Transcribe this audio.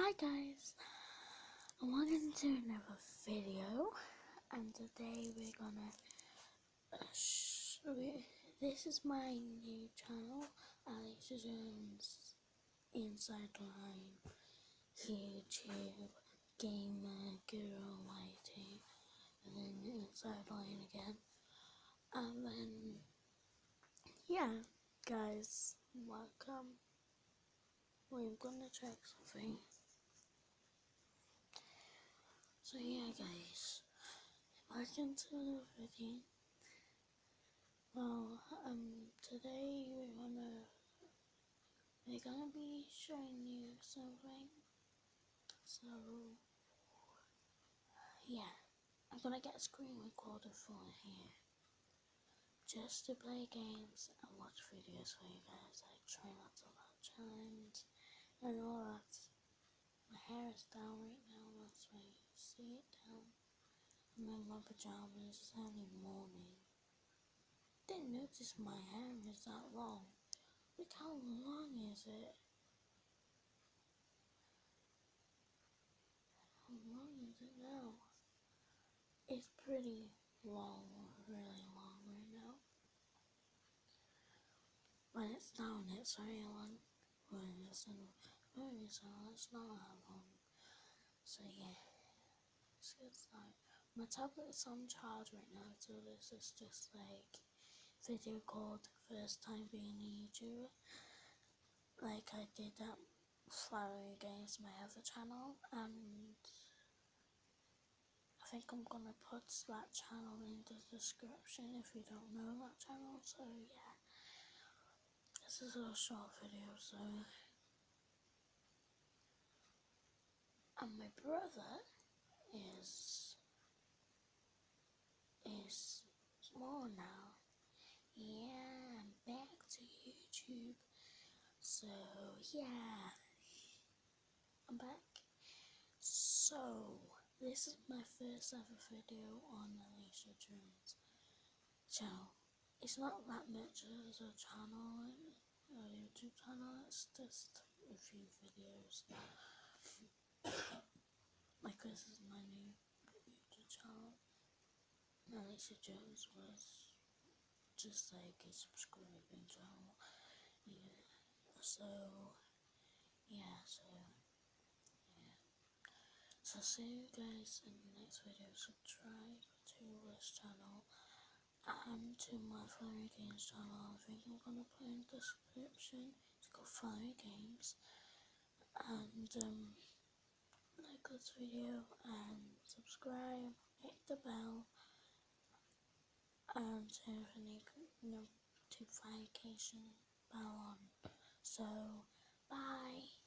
Hi guys, welcome to another video, and today we're gonna uh, this is my new channel, Alex Jones Inside Line, YouTube, Gamer, Girl Lighting, and then Inside Line again, and then, yeah, guys, welcome. We're gonna check something. So yeah guys, welcome to the video. Well, um, today we're gonna, we're gonna be showing you something. So, yeah, I'm gonna get a screen recorder for here. Just to play games and watch videos for you guys, like try not to laugh challenge and all that. My hair is down right now, that's why you see it down. I'm in my pajamas, it's only morning. Didn't notice my hair is that long. Look how long is it? How long is it now? It's pretty long, really long right now. When it's down, it's very long. When it's in, when it's on, it's not that long. So yeah, started. My tablet is on charge right now, so this is just like video called first time being a YouTuber. Like I did that Flowery Games, my other channel, and I think I'm gonna put that channel in the description if you don't know that channel. So yeah, this is a short video, so. And my brother is is small now. Yeah, I'm back to YouTube. So yeah, I'm back. So this is my first ever video on Alicia Jones channel. It's not that much as a channel, a YouTube channel. It's just a few videos like this is my new. Alicia Jones was just like a subscribing channel. Yeah. So yeah, so yeah. So see you guys in the next video. Subscribe to this channel and to my Fiery Games channel. I think I'm gonna put in the description. It's called Fiery Games. And um like this video and subscribe, hit the bell to notification bell on. So, bye.